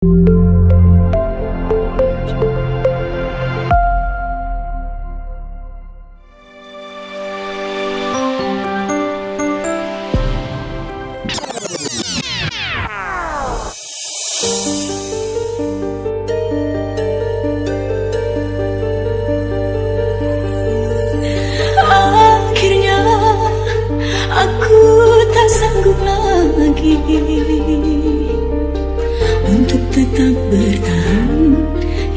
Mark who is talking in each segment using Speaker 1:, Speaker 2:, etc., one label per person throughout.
Speaker 1: Akhirnya aku tak sanggup lagi Tetap bertahan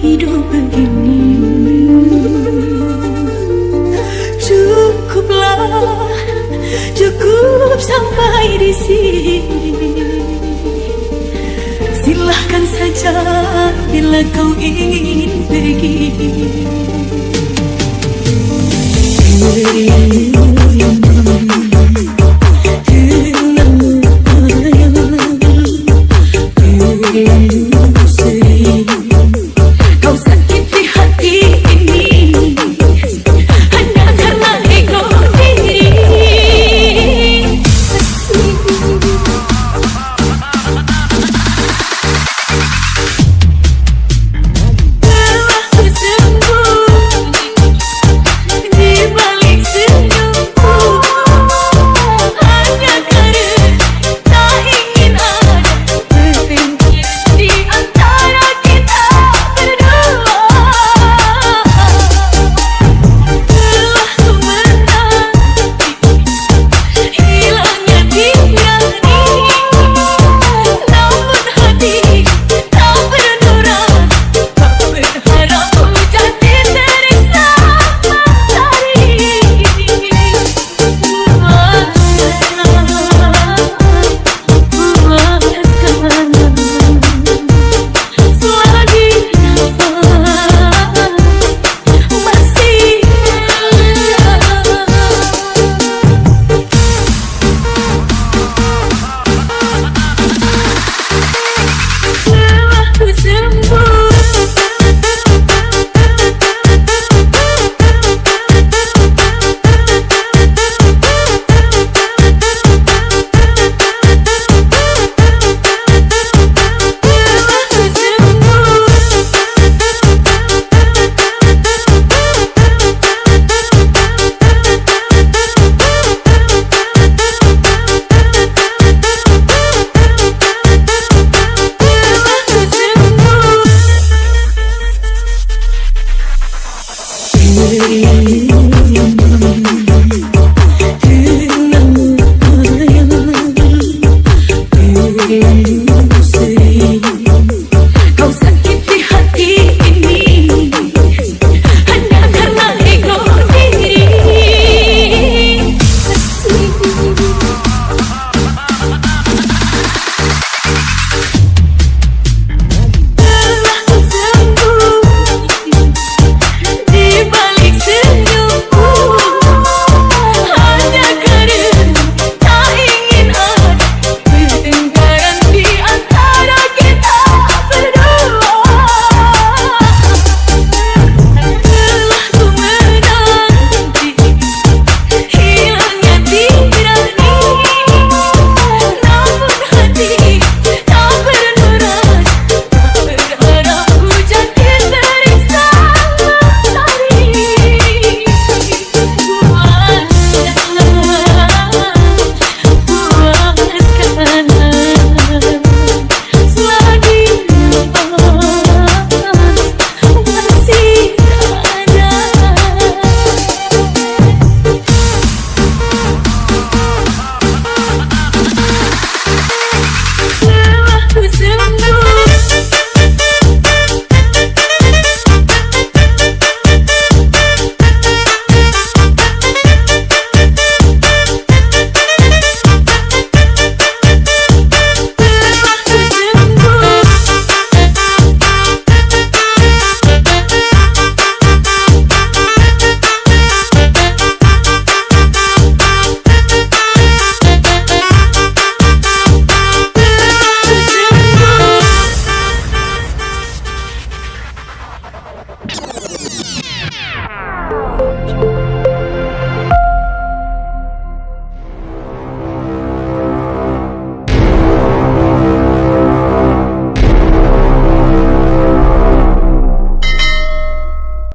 Speaker 1: hidup begini. Cukuplah, cukup sampai di sini. Silahkan saja bila kau ingin